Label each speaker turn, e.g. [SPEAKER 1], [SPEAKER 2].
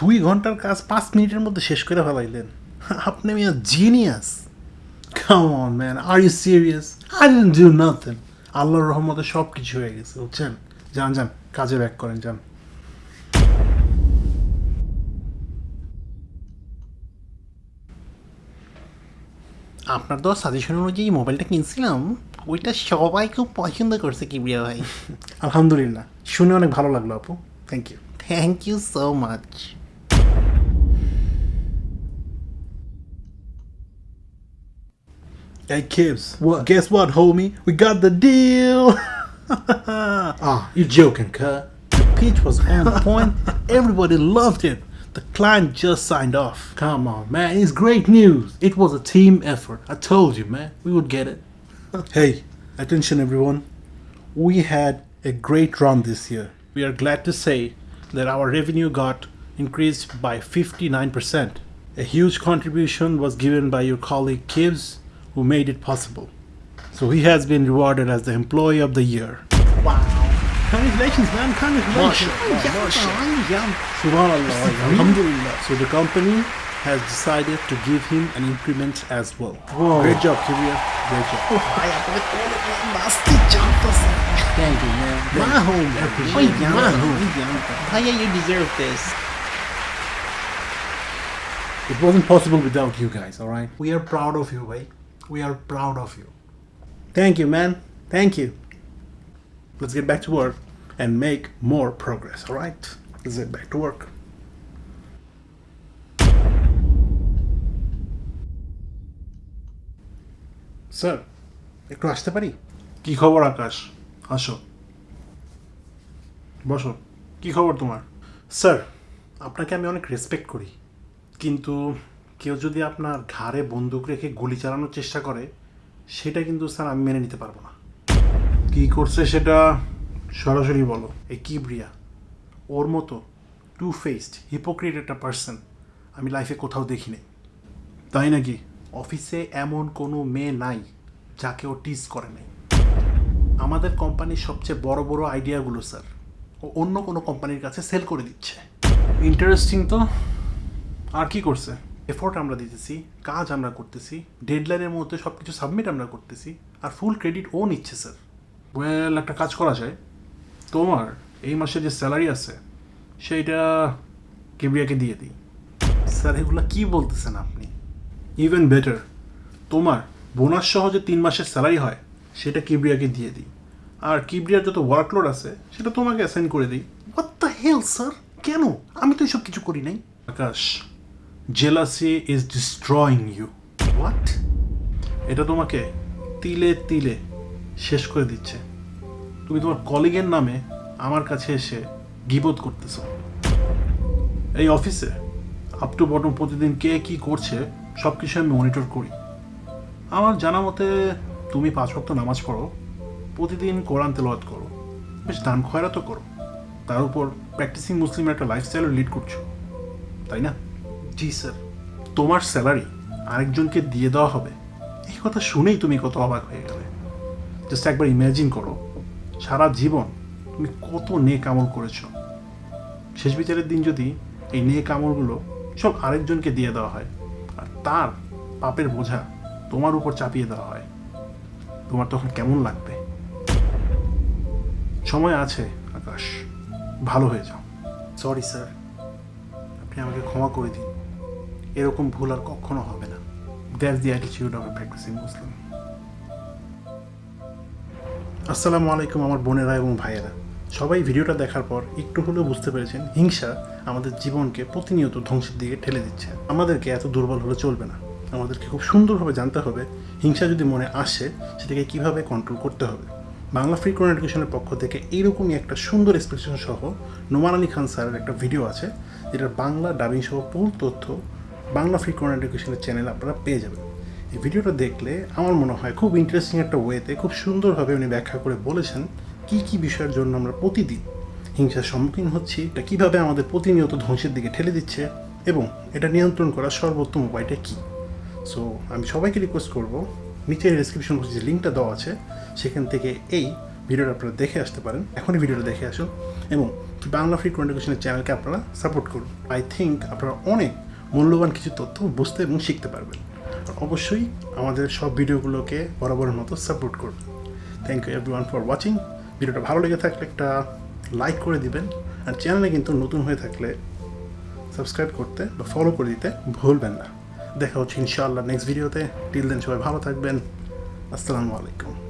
[SPEAKER 1] দুই ঘণ্টার কাজ পাঁচ মিনিটের মধ্যে শেষ করে ফেলাইলেন। আপনি মিয়া genius come on man are you serious I didn't do nothing আল্লাহর রহমতে সব কিছু হয়ে গেছে বুঝছেন? যান যান কাজে ব্যাক করেন যান। আপনার তো সাজেশন অনুযায়ী মোবাইলটা কিনছিলাম ওইটা সবাই খুব পছন্দ করছে কিবরিয়া ভাই। আলহামদুলিল্লাহ। শুনে অনেক ভালো লাগল আপু। Thank you thank you so much Hey Kibbs,
[SPEAKER 2] What?
[SPEAKER 1] Guess what, homie? We got the deal. ah,
[SPEAKER 2] You joking, cut?
[SPEAKER 1] the pitch was on point. Everybody loved it. The client just signed off.
[SPEAKER 2] Come on, man. It's great news. It was a team effort. I told you, man. We would get it.
[SPEAKER 1] Hey, attention everyone. We had a great run this year. We are glad to say that our revenue got increased by 59%. A huge contribution was given by your colleague Kibbs, who made it possible. So he has been rewarded as the Employee of the Year. Wow. Congratulations, man. Congratulations. Subhanallah. Alhamdulillah. So the company has decided to give him an increment as well.
[SPEAKER 2] Whoa.
[SPEAKER 1] Great job, Kibia. Great job.
[SPEAKER 2] Oh, Thank you, man.
[SPEAKER 1] My home.
[SPEAKER 2] appreciate it.
[SPEAKER 1] My home.
[SPEAKER 3] Bhaiya, you deserve this.
[SPEAKER 1] It wasn't possible without you guys, alright? We are proud of you, right? We are proud of you. Thank you, man. Thank you. Let's get back to work and make more progress, alright? Let's get back to work. Sir একটু আসতে পারি কি খবর আকাশ আসো বসো কি খবর তোমার স্যার আপনাকে আমি অনেক রেসপেক্ট করি কিন্তু কেউ যদি আপনার ঘাড়ে বন্দুক রেখে গুলি চালানোর চেষ্টা করে, সেটা কিন্তু স্যার আমি মেনে নিতে পারব না। কি করছে সেটা সরাসরি বলো। এই কিবরিয়া, ওর মতো টু ফেসড হিপোক্রিট একটা পার্সন আমি লাইফে কোথাও দেখিনি। তাই নাকি? অফিসে এমন কোনো মেয়ে নাই যাকে ও টিজ করে নাই। আমাদের কোম্পানির সবচেয়ে বড় বড় আইডিয়াগুলো স্যার, ও অন্য কোনো কোম্পানির কাছে সেল করে দিচ্ছে। ইন্টারেস্টিং তো? আর কি করছে? এফোর্ট আমরা দিতেছি, কাজ আমরা করতেছি ডেডলাইনের মধ্যে সব কিছু সাবমিট আমরা করতেছি, আর ফুল ক্রেডিট ও নিচ্ছে স্যার ওয়েল একটা কাজ করা যায়। তোমার এই মাসে যে স্যালারি আছে, সেইটা কেবরিয়াকে দিয়ে দিই। স্যার এগুলো কি বলতেছেন আপনি? ইভেন বেটার তোমার বোনাস সহ যে তিন মাসের স্যালারি হয়, সেটা কিবরিয়াকে দিয়ে দিই। আর কিবরিয়ার যত ওয়ার্কলোড আছে, সেটা তোমাকে অ্যাসাইন করে দিই। হোয়াট দ্য হেল স্যার কেন? আমি তো এসব কিছু করি নাই। Akash jealousy is destroying you what এটা তোমাকে তিলে তিলে শেষ করে দিচ্ছে। তুমি তোমার কলিগের নামে আমার কাছে এসে গিবোধ করতেছো। এই অফিসে আপ টু বটম প্রতিদিন কে কি করছে সব কিছু আমি মনিটর করি। আমার জানা মতে তুমি পাঁচ ভক্ত নামাজ পড়ো প্রতিদিন কোরআন তেলাওয়াত করো। বেশ দান খয়রা তো করো। তার উপর প্র্যাকটিসিং মুসলিমের একটা লাইফস্টাইলও লিড করছ। তাই না? জি স্যার। তোমার স্যালারি আরেকজনকে দিয়ে দেওয়া হবে। এই কথা শুনেই তুমি কত অবাক হয়ে গেলে। জাস্ট একবার ইমাজিন করো সারা জীবন তুমি কত নেক আমল করেছ। শেষ বিচারের দিন যদি এই নেক আমলগুলো সব আরেকজনকে দিয়ে দেওয়া হয় আর তার পাপের বোঝা তোমার উপর চাপিয়ে দেওয়া হয় তোমার তখন কেমন লাগবে? সময় আছে আকাশ। ভালো হয়ে যাও। সরি স্যার আপনি আমাকে ক্ষমা করে দিন। এরকম ভুল আর কখনো হবে না। That's the attitude of practising Muslim আসসালামু আলাইকুম আমার বোনেরা এবং ভাইয়েরা। সবাই ভিডিওটা দেখার পর একটু হলেও বুঝতে পেরেছেন, হিংসা আমাদের জীবনকে প্রতিনিয়ত ধ্বংসের দিকে ঠেলে দিচ্ছে। আমাদেরকে এত দুর্বল হলে চলবে না। আমাদেরকে খুব সুন্দরভাবে জানতে হবে, হিংসা যদি মনে আসে, সেটাকে কীভাবে কন্ট্রোল করতে হবে। বাংলা ফ্রি কোন এডুকেশনের পক্ষ থেকে এইরকমই একটা সুন্দর এক্সপ্রেশন সহ নোমান আলী খান স্যারের একটা ভিডিও আছে, যেটার বাংলা ডাবিং সহ পুল তথ্য বাংলা ফ্রি কোন এডুকেশনের চ্যানেল আপনারা পেয়ে যাবেন। এই ভিডিওটা দেখলে আমার মনে হয় খুব ইন্টারেস্টিং একটা ওয়েতে খুব সুন্দরভাবে উনি ব্যাখ্যা করে বলেছেন কি কি বিষয়ের জন্য আমরা প্রতিদিন হিংসার সম্মুখীন হচ্ছি, এটা কীভাবে আমাদের প্রতিনিয়ত ধ্বংসের দিকে ঠেলে দিচ্ছে এবং এটা নিয়ন্ত্রণ করার সর্বোত্তম উপায়টা কী? সো আমি সবাইকে রিকোয়েস্ট করব নিচের ডিসক্রিপশন বক্সে যে লিঙ্কটা দেওয়া আছে, সেখান থেকে এই ভিডিওটা আপনারা দেখে আসতে পারেন। এখনই ভিডিওটা দেখে আসুন এবং বাংলা ফ্রি কন্টিনিউশনের চ্যানেলকে আপনারা সাপোর্ট করুন। আই থিঙ্ক আপনারা অনেক মূল্যবান কিছু তথ্য বুঝতে এবং শিখতে পারবেন। আর অবশ্যই আমাদের সব ভিডিওগুলোকে বরাবরের মতো সাপোর্ট করবেন। Thank you every for watching ভিডিওটা ভালো লেগে থাকলে একটা লাইক করে দিবেন। আর চ্যানেলে কিন্তু নতুন হয়ে থাকলে সাবস্ক্রাইব করতে বা ফলো করে দিতে ভুলবেন না। দেখা হচ্ছে ইনশাআল্লাহ নেক্সট ভিডিওতে টিল দেন সবাই ভালো থাকবেন। আসসালামু আলাইকুম।